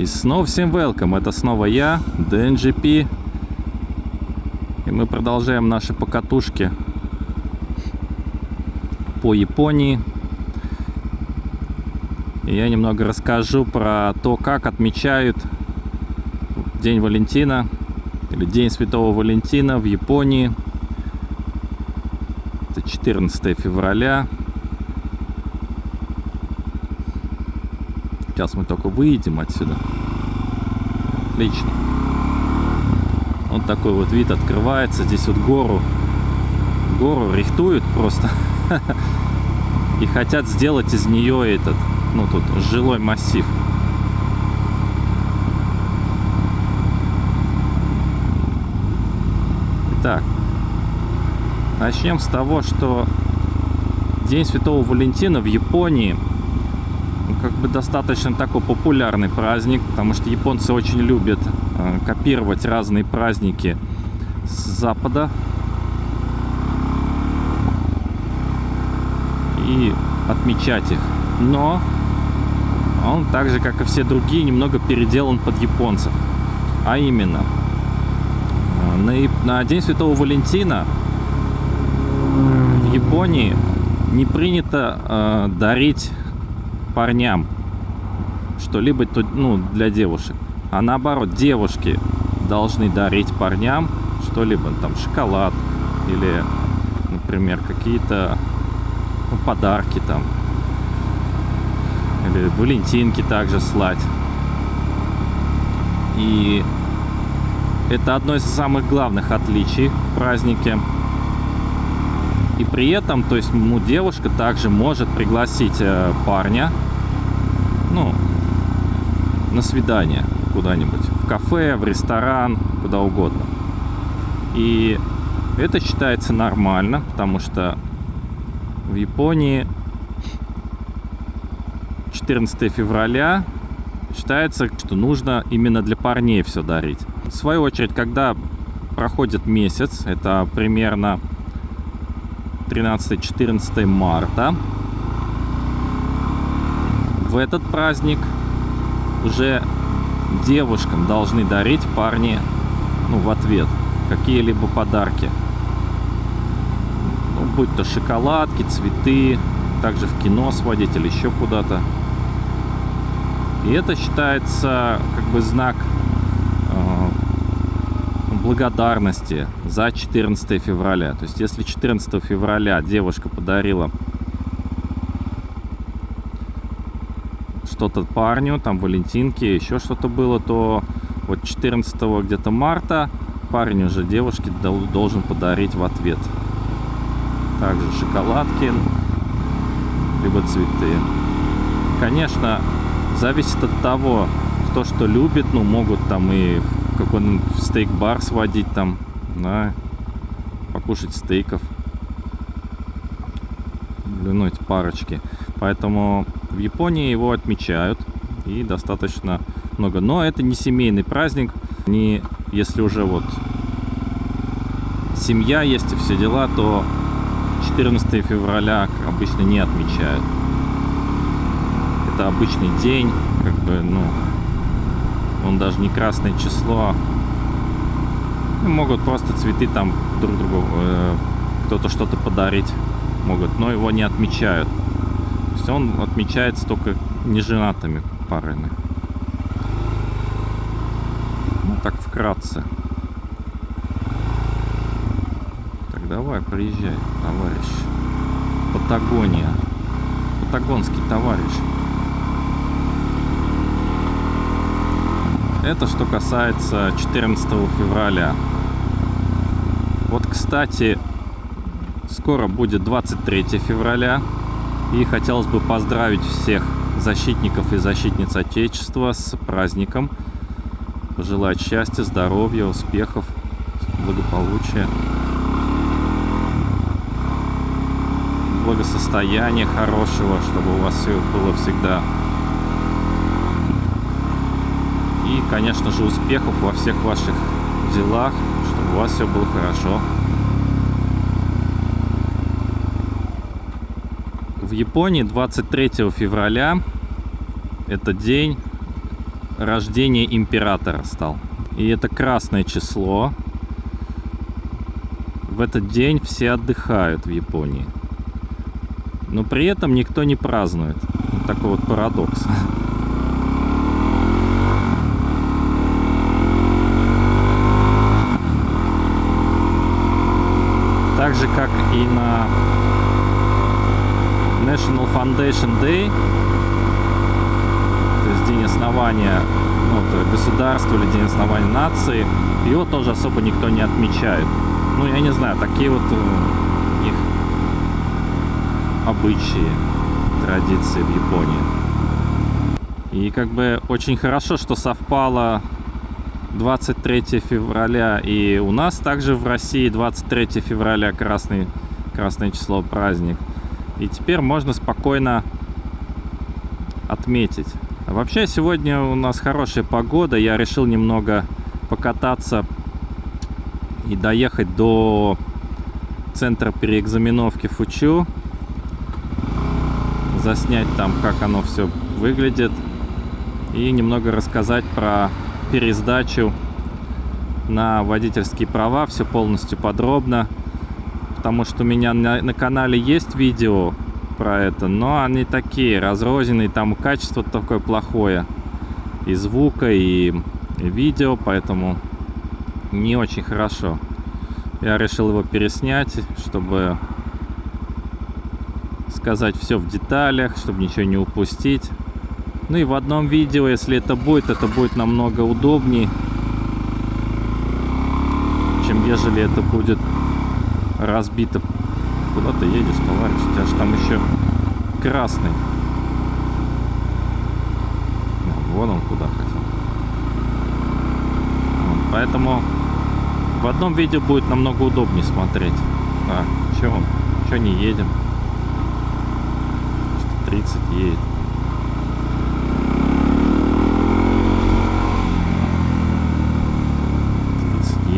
И снова всем welcome, это снова я, DNGP. И мы продолжаем наши покатушки по Японии. И я немного расскажу про то, как отмечают День Валентина или День Святого Валентина в Японии. Это 14 февраля. Сейчас мы только выйдем отсюда. Отлично. Вот такой вот вид открывается. Здесь вот гору, гору рихтуют просто. И хотят сделать из нее этот, ну тут, жилой массив. Итак, начнем с того, что День Святого Валентина в Японии – как бы достаточно такой популярный праздник, потому что японцы очень любят э, копировать разные праздники с Запада. И отмечать их. Но он так же, как и все другие, немного переделан под японцев. А именно, э, на, День Святого Валентина в Японии не принято э, дарить парням что-либо ну, для девушек. А наоборот, девушки должны дарить парням что-либо, там шоколад или, например, какие-то ну, подарки там. Или валентинки также слать. И это одно из самых главных отличий в празднике. И при этом, то есть, ну, девушка также может пригласить э, парня, ну, на свидание куда-нибудь, в кафе, в ресторан, куда угодно. И это считается нормально, потому что в Японии 14 февраля считается, что нужно именно для парней все дарить. В свою очередь, когда проходит месяц, это примерно 13-14 марта. В этот праздник уже девушкам должны дарить парни ну, в ответ какие-либо подарки. Ну, будь то шоколадки, цветы, также в кино сводить или еще куда-то. И это считается как бы знак благодарности за 14 февраля. То есть, если 14 февраля девушка подарила что-то парню, там валентинки, еще что-то было, то вот 14 где-то марта парень уже девушке должен подарить в ответ. Также шоколадки, либо цветы. Конечно, зависит от того, кто что любит, ну, могут там и в какой-нибудь стейк-бар сводить там, да, покушать стейков, блюнуть парочки. Поэтому в Японии его отмечают и достаточно много. Но это не семейный праздник, не если уже вот семья есть и все дела, то 14 февраля обычно не отмечают. Это обычный день, как бы, ну, он даже не красное число. Ну, могут просто цветы там друг другу, э, кто-то что-то подарить могут, но его не отмечают. То есть он отмечается только неженатыми парами. Ну, так вкратце. Так, давай, приезжай, товарищ. Патагония. Патагонский товарищ. Это что касается 14 февраля. Вот, кстати, скоро будет 23 февраля. И хотелось бы поздравить всех защитников и защитниц Отечества с праздником. Пожелать счастья, здоровья, успехов, благополучия, благосостояния хорошего, чтобы у вас все было всегда И, конечно же, успехов во всех ваших делах, чтобы у вас все было хорошо. В Японии 23 февраля это день рождения императора стал. И это красное число. В этот день все отдыхают в Японии. Но при этом никто не празднует. Такой вот парадокс. Так же, как и на National Foundation Day, то есть день основания ну, государства или день основания нации, его тоже особо никто не отмечает. Ну, я не знаю, такие вот у них обычаи, традиции в Японии. И как бы очень хорошо, что совпало 23 февраля и у нас также в России 23 февраля красный, красное число праздник. И теперь можно спокойно отметить. Вообще сегодня у нас хорошая погода. Я решил немного покататься и доехать до центра переэкзаменовки Фучу. Заснять там, как оно все выглядит. И немного рассказать про пересдачу на водительские права. Все полностью подробно. Потому что у меня на, на канале есть видео про это, но они такие разрозненные, там качество такое плохое и звука, и видео, поэтому не очень хорошо. Я решил его переснять, чтобы сказать все в деталях, чтобы ничего не упустить. Ну и в одном видео, если это будет, это будет намного удобнее, чем ежели это будет разбито Куда ты едешь, товарищ? У тебя же там еще красный. Вон он куда хотел. Поэтому в одном видео будет намного удобнее смотреть. А, че он? Че не едем? 30 едет.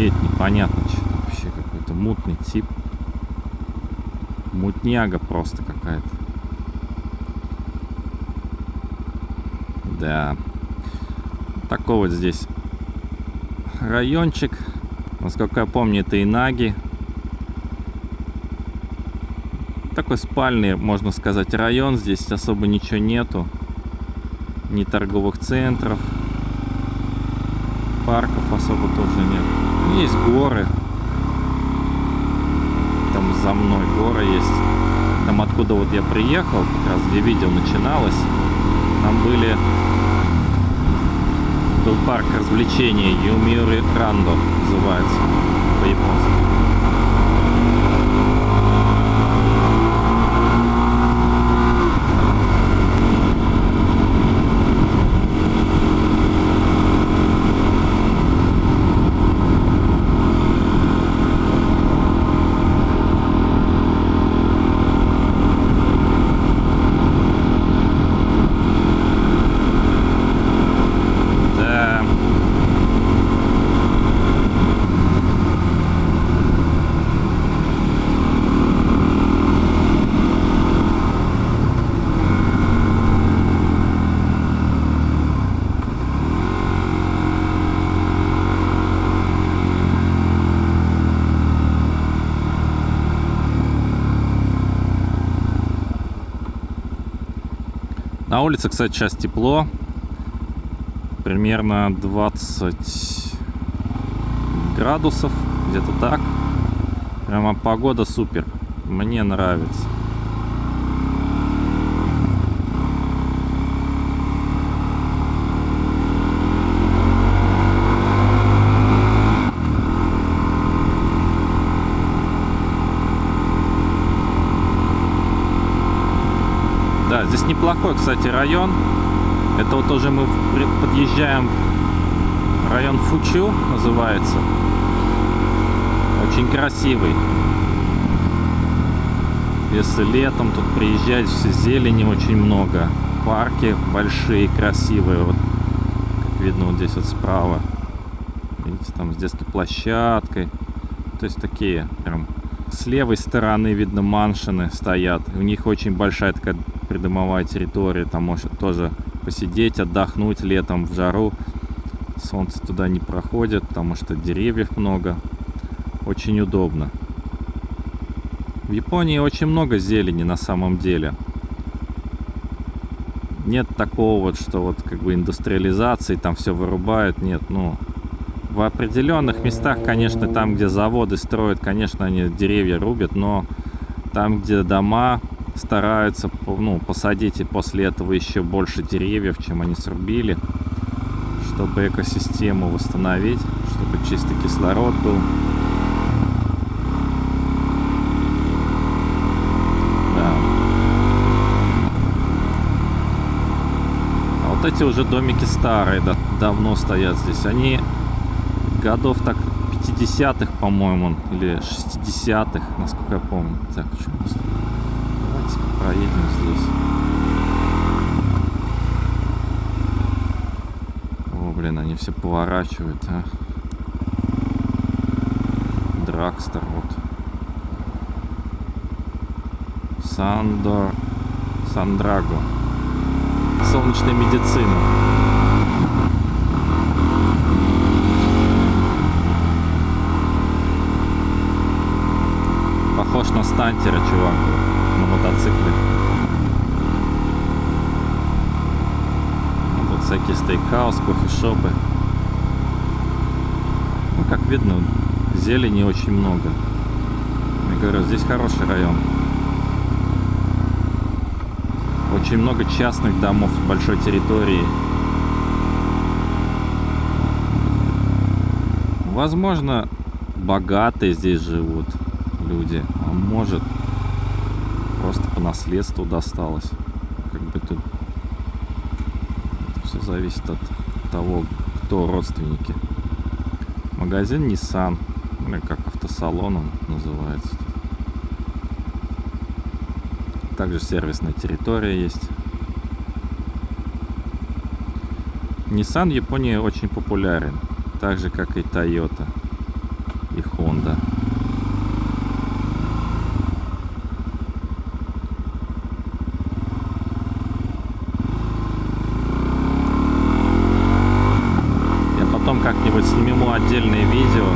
едет непонятно что вообще какой-то мутный тип мутняга просто какая-то. Да. Такой вот здесь райончик. Насколько я помню, это Инаги. Такой спальный, можно сказать, район. Здесь особо ничего нету. Ни торговых центров. Парков особо тоже нет. Есть горы за мной гора есть. Там откуда вот я приехал, как раз где видео начиналось, там были был парк развлечений Юмири Рандо называется по-японски. На улице, кстати, сейчас тепло. Примерно 20 градусов, где-то так. Прямо погода супер. Мне нравится. Здесь неплохой, кстати, район. Это вот уже мы подъезжаем район Фучу называется. Очень красивый. Если летом тут приезжать, все зелени очень много. Парки большие, красивые. Вот, как видно вот здесь вот справа. Видите, там с детской площадкой. То есть такие прям с левой стороны видно маншины стоят. У них очень большая такая придомовая территория, там может тоже посидеть, отдохнуть летом в жару. Солнце туда не проходит, потому что деревьев много. Очень удобно. В Японии очень много зелени на самом деле. Нет такого вот, что вот как бы индустриализации, там все вырубают. Нет, ну, в определенных местах, конечно, там, где заводы строят, конечно, они деревья рубят, но там, где дома, стараются ну, посадить и после этого еще больше деревьев, чем они срубили, чтобы экосистему восстановить, чтобы чистый кислород был. Да. А вот эти уже домики старые, да, давно стоят здесь. Они годов так 50-х, по-моему, или 60-х, насколько я помню. Так, что Давайте проедем здесь. О, блин, они все поворачивают, а. Дракстер, вот. Сандор... Сандраго. Солнечная медицина. На стантера, чувак, на мотоцикле. Ну, тут всякие стейкхаус, кофешопы. Ну, как видно, зелени очень много. Я говорю, здесь хороший район. Очень много частных домов с большой территории. Возможно, богатые здесь живут люди, может просто по наследству досталось. Как бы тут все зависит от того, кто родственники. Магазин Nissan, или как автосалон он называется. Также сервисная территория есть. Nissan в Японии очень популярен, так же как и Toyota и Honda. как-нибудь сниму отдельное видео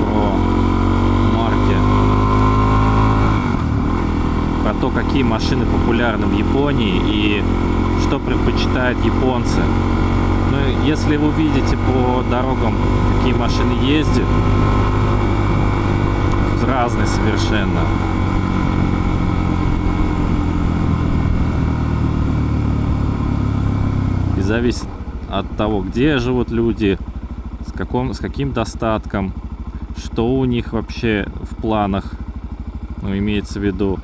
про марки, про то, какие машины популярны в Японии и что предпочитают японцы. Ну, если вы видите по дорогам, какие машины ездят, разные совершенно. И зависит от того, где живут люди, с, каком, с каким достатком, что у них вообще в планах, ну, имеется в виду,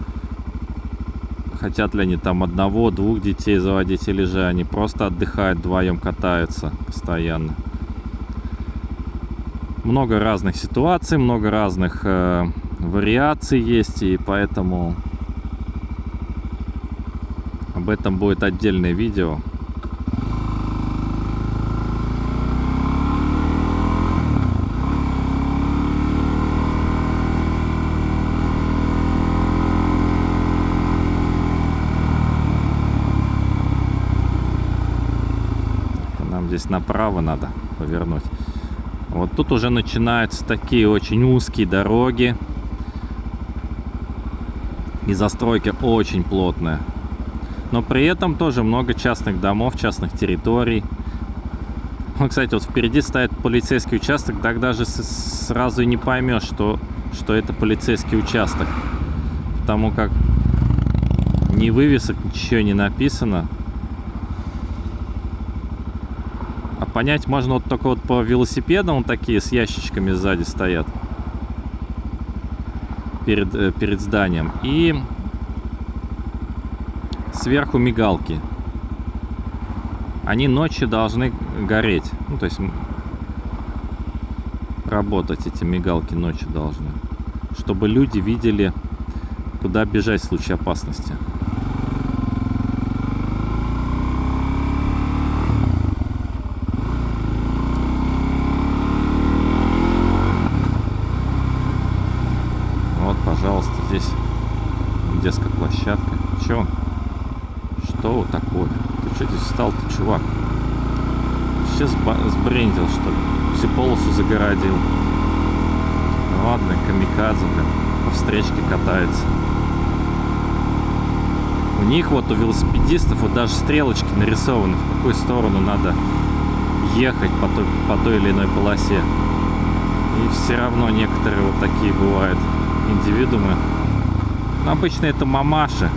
хотят ли они там одного-двух детей заводить, или же они просто отдыхают, вдвоем катаются постоянно. Много разных ситуаций, много разных э, вариаций есть, и поэтому об этом будет отдельное видео. Здесь направо надо повернуть. Вот тут уже начинаются такие очень узкие дороги. И застройка очень плотная. Но при этом тоже много частных домов, частных территорий. Вот, кстати, вот впереди стоит полицейский участок, так даже сразу и не поймешь, что, что это полицейский участок. Потому как ни вывесок, ничего не написано. Понять можно вот только вот по велосипедам вот такие с ящичками сзади стоят перед, э, перед зданием. И сверху мигалки. Они ночью должны гореть. Ну, то есть работать эти мигалки ночью должны. Чтобы люди видели, куда бежать в случае опасности. Детская площадка. Чё? Что такое? чувак. Сейчас сбрендил, что ли. Всю полосу загородил. Ладно, камикадзе, блин, по встречке катается. У них вот, у велосипедистов, вот даже стрелочки нарисованы, в какую сторону надо ехать по той, по той или иной полосе. И все равно некоторые вот такие бывают индивидуумы. Но обычно это мамаши.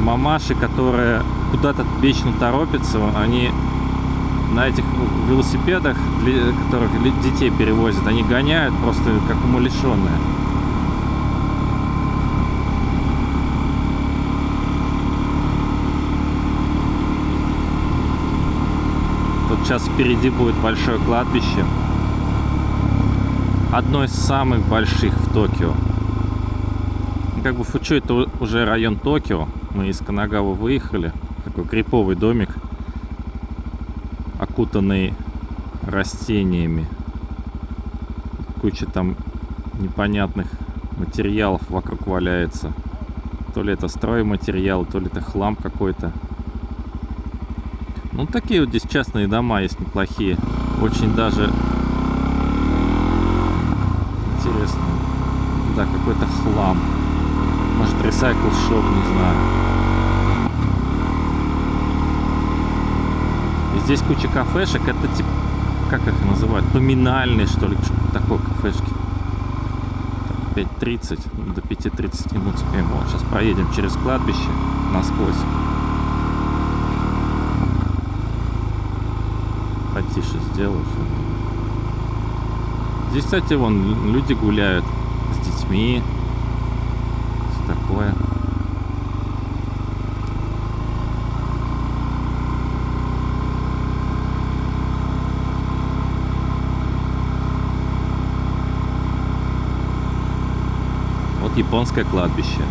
Мамаши, которые куда-то вечно торопятся, они на этих велосипедах, которых детей перевозят, они гоняют просто как умалишенные. Тут сейчас впереди будет большое кладбище. Одно из самых больших в Токио. Как бы Фучу это уже район Токио. Мы из Канагавы выехали. Такой криповый домик окутанный растениями. Куча там непонятных материалов вокруг валяется. То ли это стройматериал, то ли это хлам какой-то. Ну, такие вот здесь частные дома есть неплохие. Очень даже интересно. Да, какой-то хлам. Может, ресайкл шоп, не знаю. Здесь куча кафешек. Это типа, как их называют? Поминальные, что ли, что-то такое кафешки. 5.30, до 5.30 минут успеем. Вот, сейчас проедем через кладбище насквозь. Потише сделаю. Здесь, кстати, вон люди гуляют с детьми. Все такое. вот японское кладбище.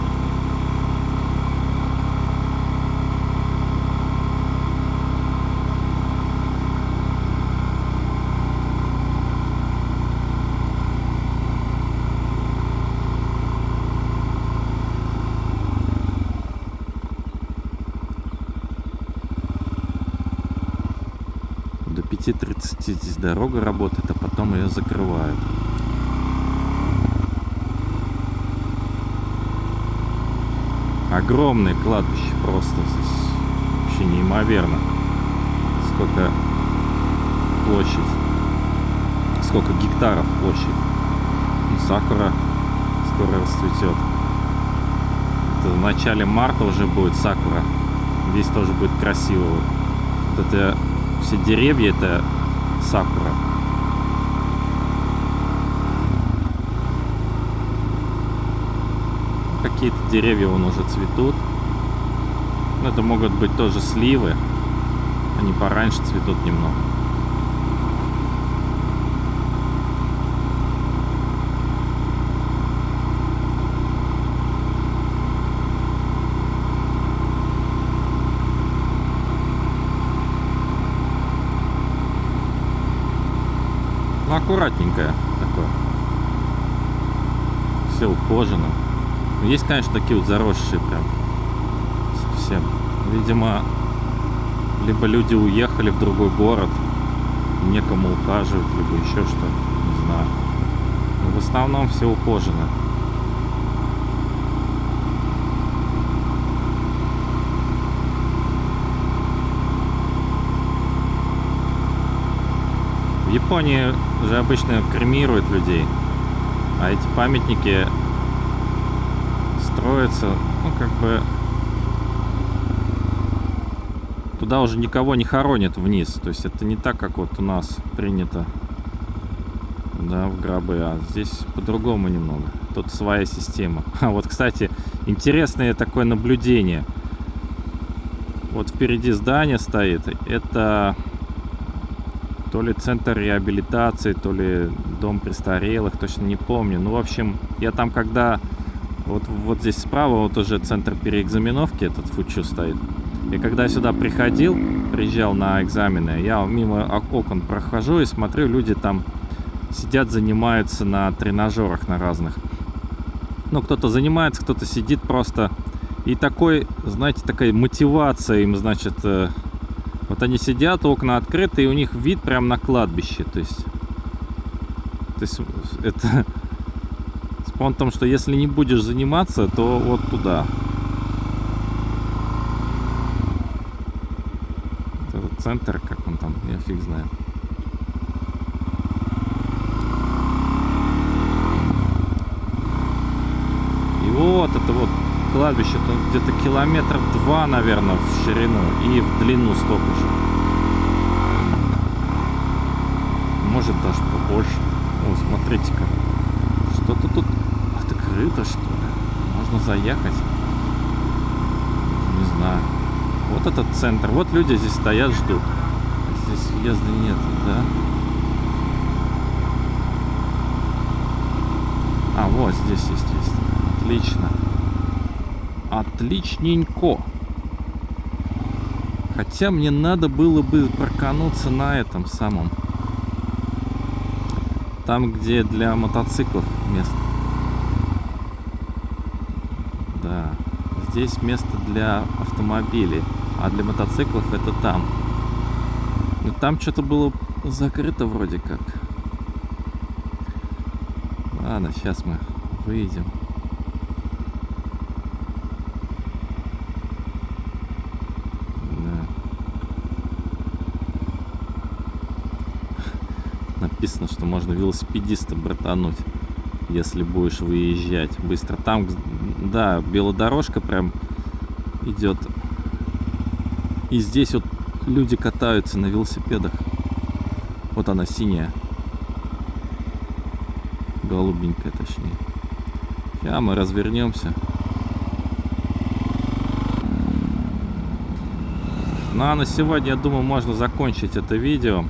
До 5.30 здесь дорога работает, а потом ее закрывают. огромное кладбище просто здесь вообще неимоверно. Сколько площадь сколько гектаров площадь ну, сакура скоро расцветет это в начале марта уже будет сакура. Здесь тоже будет красиво. Вот это все деревья это сакура какие-то деревья вон уже цветут. Это могут быть тоже сливы. Они пораньше цветут немного. Ну, аккуратненькое такое. Все ухожено. Есть, конечно, такие вот заросшие прям совсем. Видимо, либо люди уехали в другой город, некому ухаживать, либо еще что, не знаю. Но в основном все ухожено. В Японии же обычно кремируют людей, а эти памятники строится, ну, как бы... Туда уже никого не хоронят вниз. То есть это не так, как вот у нас принято, да, в гробы. А здесь по-другому немного. Тут своя система. А вот, кстати, интересное такое наблюдение. Вот впереди здание стоит. Это то ли центр реабилитации, то ли дом престарелых, точно не помню. Ну, в общем, я там когда вот, вот здесь справа вот уже центр переэкзаменовки, этот фучу стоит. И когда я сюда приходил, приезжал на экзамены, я мимо окон прохожу и смотрю, люди там сидят, занимаются на тренажерах на разных. Ну, кто-то занимается, кто-то сидит просто. И такой, знаете, такая мотивация им, значит, э, Вот они сидят, окна открыты, и у них вид прям на кладбище. То есть, то есть это спон том, что если не будешь заниматься, то вот туда. Это центр, как он там, я фиг знаю. И вот это вот кладбище, то где-то километров два, наверное, в ширину и в длину столько же. Может даже побольше. О, смотрите-ка. Что-то тут открыто, что ли? Можно заехать. Не знаю. Вот этот центр. Вот люди здесь стоят, ждут. Здесь въезда нет, да? А, вот здесь есть, есть. Отлично. Отличненько. Хотя мне надо было бы паркануться на этом самом. Там, где для мотоциклов место. Да. Здесь место для автомобилей. А для мотоциклов это там. Но там что-то было закрыто вроде как. Ладно, сейчас мы выйдем. Написано, что можно велосипедиста братануть, если будешь выезжать быстро. Там, да, белодорожка прям идет. И здесь вот люди катаются на велосипедах. Вот она синяя. Голубенькая, точнее. Сейчас мы развернемся. Ну а на сегодня, я думаю, можно закончить это видео.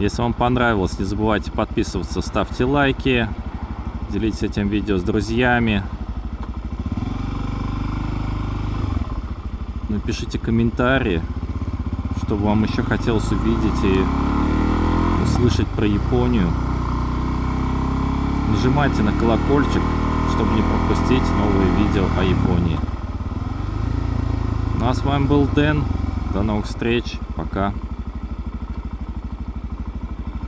Если вам понравилось, не забывайте подписываться, ставьте лайки, делитесь этим видео с друзьями. Напишите комментарии, что вам еще хотелось увидеть и услышать про Японию. Нажимайте на колокольчик, чтобы не пропустить новые видео о Японии. Ну а с вами был Дэн. До новых встреч. Пока.